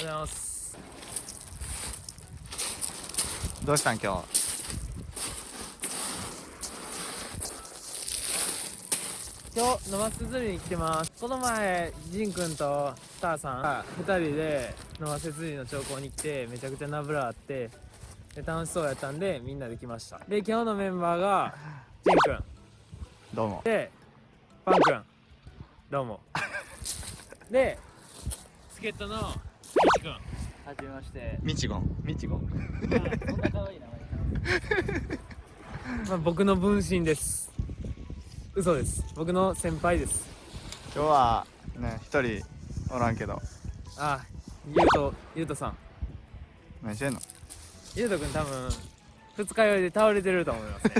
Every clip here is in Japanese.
ございます。どうしたん今日？今日野松釣りに来てます。この前ジンくんとスターさんが2人で野松釣りの兆候に来てめちゃくちゃナブラあってで楽しそうやったんでみんなで来ました。で今日のメンバーがジンくんどうも。でパンくんどうも。で助っ人の西くんはじめまして。みちごんみちごんそんな可愛い名前まあ、僕の分身です。嘘です。僕の先輩です。今日はね一人おらんけど。あゆうとゆうとさん。何してんの？ゆうとくん多分二日酔いで倒れてると思いますね。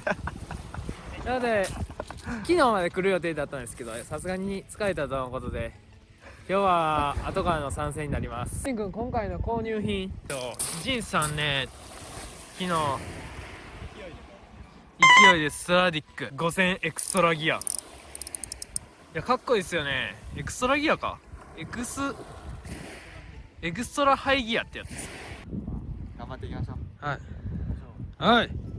なので昨日まで来る予定だったんですけどさすがに疲れたとのことで今日は後からの参戦になります。ジンくん今回の購入品。ジンさんね昨日勢いでストラディック。5000エクストラギア。いやかっこいいですよね。エクストラギアか。エクスエクストラハイギアってやつです。頑張っていきましょう。はい。はい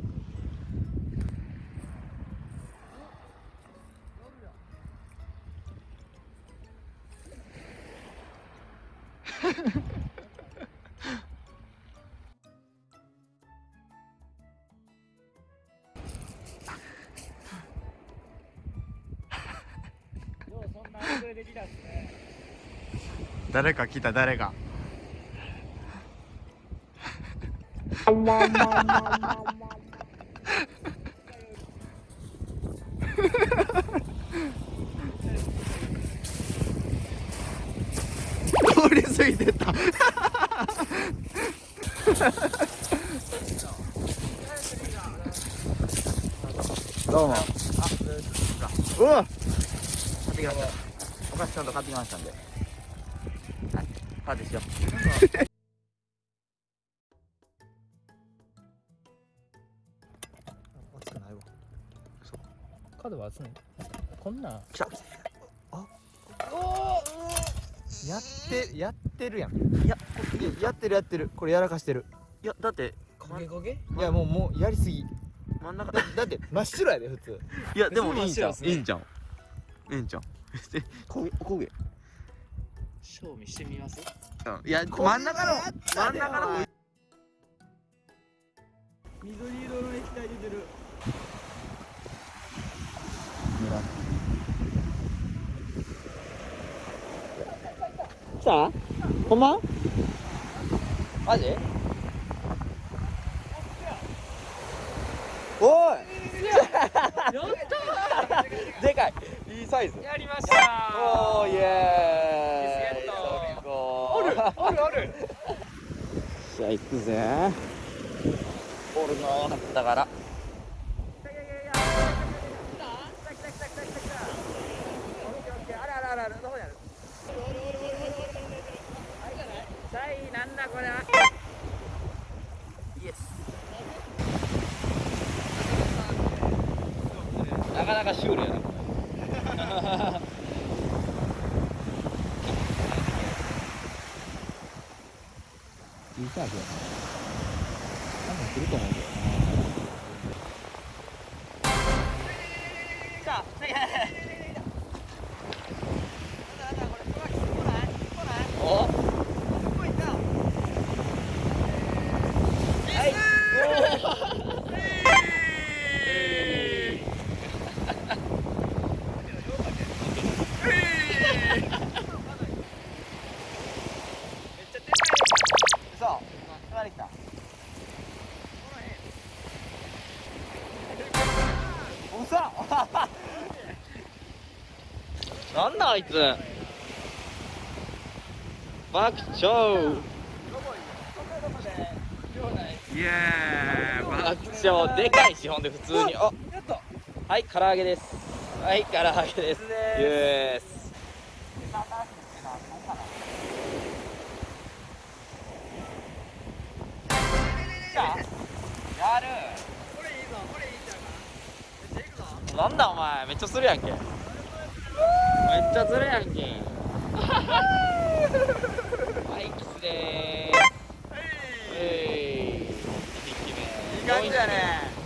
誰か来た誰か り過ぎてったどうもうわ買ってきましたお菓子ちゃんと買ってきましたんで。はいパーティーしよう。熱くないわ。角は厚い。こんなん。来たやってやってるやん。いや。やってるやってる。これやらかしてる。いや、だって、焦げ焦げ？いやもうもうやりすぎ。真ん中。だだって真っ白やで普通。いや、でもいいんじゃん。いいんじゃん。いいんじゃん。え、焦げ、焦げ。賞味してみます？うん。いや、真ん中の、真ん中の。緑色の液体出てる。来た？ほんま？マジ？おいでかいいいサイズ。やりました。おーイエーイ。おるおるおる。じゃあ行くぜ。おるのだから。あらなんだこれイエスなかなかシュールやないいサーフやな多分来ると思うけどなおそう隣来たおさ なんだあいつ。爆笑。イエーイ爆笑。でかいしほんで普通に。あはい唐揚げです。はい唐揚げです。イエスなんだお前めっちゃするやんけ。めっちゃずるやんけ。はいキスでーす。はい、はい、い感じだね。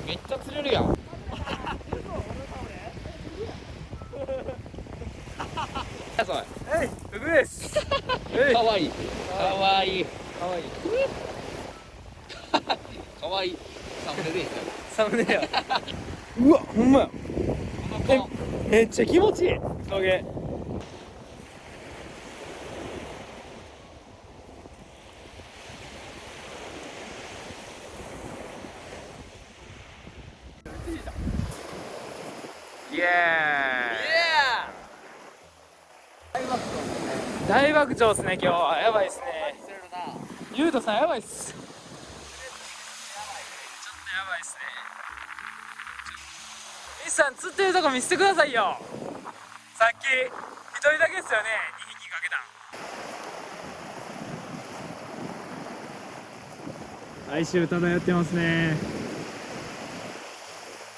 めっちゃ釣れるやん。えいです。かわいい。かわいい。かわいい。かわいい。サムネでいいサムネや。うわほんまや。えめっちゃ気持ちいい。影イエーイ。大爆笑ですね今日は。やばいですね。ゆうとさんやばいっすさん釣ってるとこ見せてくださいよ。さっき一人だけですよね。2匹かけた哀愁漂ってますね。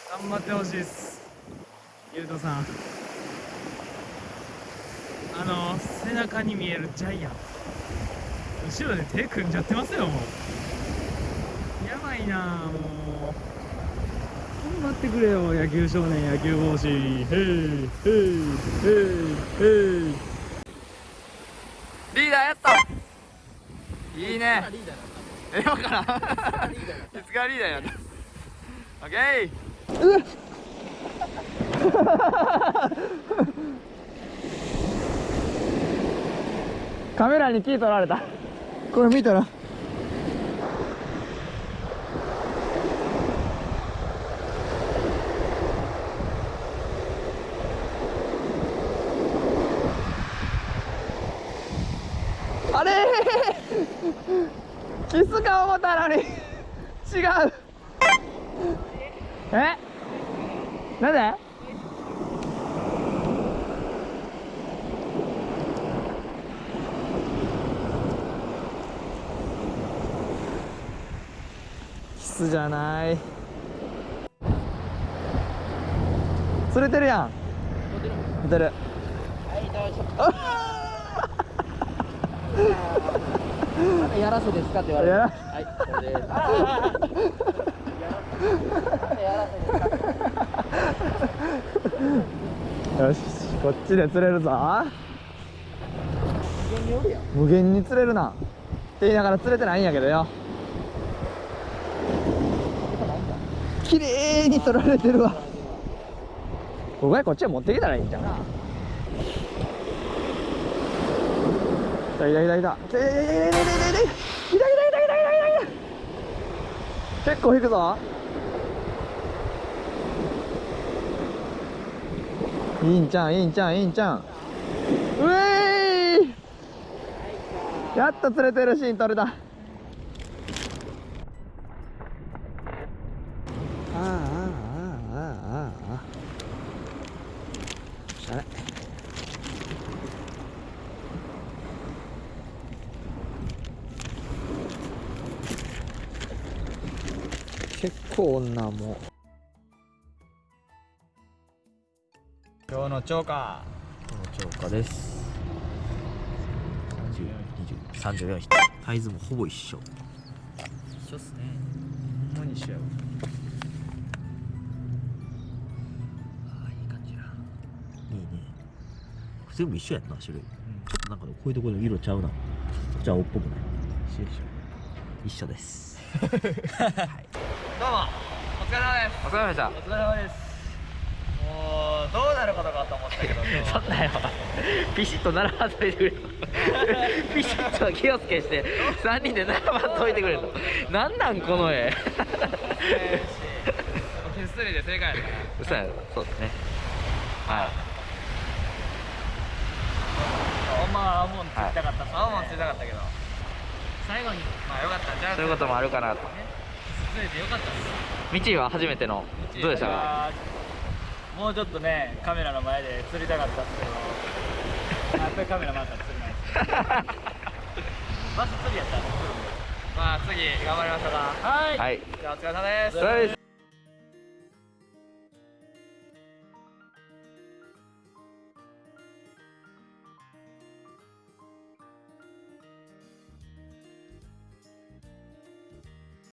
頑張ってほしいです。ゆうとさん。あの背中に見えるジャイアン。後ろで手組んじゃってますよもう。やばいなもう頑張ってくれよ野球少年野球帽子。へいへいへいへい。リーダーやった。いいね。え分から。んいつからリーダーやったオッケー。う カメラにキー取られた。これ見たら。あれ？キスか思ったのに。違う。え？なんで？キスじゃない。釣れてるやん。釣れてる やらせですかって言われるやらはいこれです。よしこっちで釣れるぞ。無限に釣れるな。って言いながら釣れてないんやけどよ。綺麗に取られてるわ。僕はこっちへ持ってきたらいいんじゃんいたいたいたい。たいたいたいたい痛いたいたいたいたいたいた結構引くぞ。いいんちゃんいいんちゃんいいんちゃん。うえい。やっと釣れてるシーン撮れたあああおしゃれ結構女も。今日の超過。超過です。34匹。サイズもほぼ一緒。一緒っすね。ほんまに一緒やわ。あいい感じや。いいね全部一緒やんな種類、ちょっとなんかこういうところの色ちゃうな。じゃあ青っぽくない。一緒です どうも。お疲れ様です。お疲れ様でした。お疲れ様です。もうどうなることかと思ったけど そんなんよ。ピシッと並ばんといてくれと。ピシッと気をつけして3人で並ばんといてくれと。なんなんこの絵。手すりで正解やな嘘やろそうですね。はい。まは青もんつきたかった、青もんつきたかったけど。最後にまあよかった。んじゃそういうこともあるかなと。ね。釣れてよかったです。道は初めてのどうでしたか？もうちょっとねカメラの前で釣りたかったんですけどやっぱりカメラ回ったら釣れないですバス釣りやったら。釣るんでまあ次頑張りましょうかはい。はい。じゃあお疲れ様です。お疲れ様です